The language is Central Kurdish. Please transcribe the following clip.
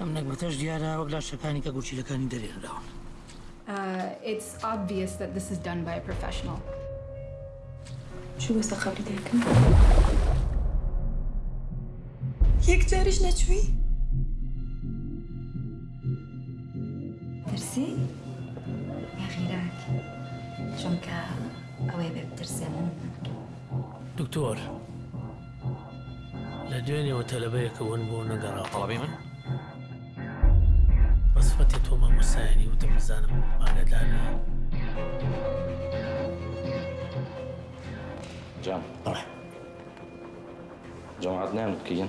ئەم نەکبەتەش دیارە وەک لاشەکانی کە گوچیلەکانی دەرێنراون. Uh, it's obvious that this is done by a professional. شو بەسە خەبری دەکەن؟ یەک جاریش نەچوی؟ ترسی؟ یا غیراک چونکە ئەوەی بێ بترسێنن دکتۆر لە دوێنێەوە تەلبەیەکە ون بۆ نەگەڕا قاوی من؟ تۆمە مەسایانی وتم بزانم مانەدانە جام طرح جمعتنا تكين